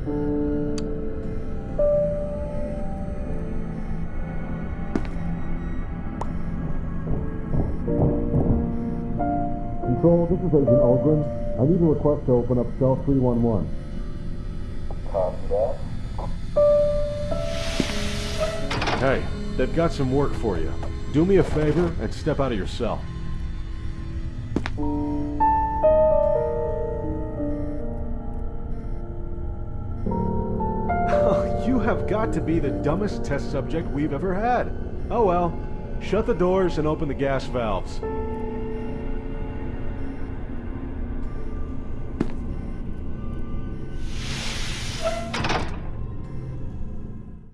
Control, this is Agent Algren. I need a request to open up cell 311. Copy. Hey, they've got some work for you. Do me a favor and step out of your cell. Have got to be the dumbest test subject we've ever had. Oh well. Shut the doors and open the gas valves.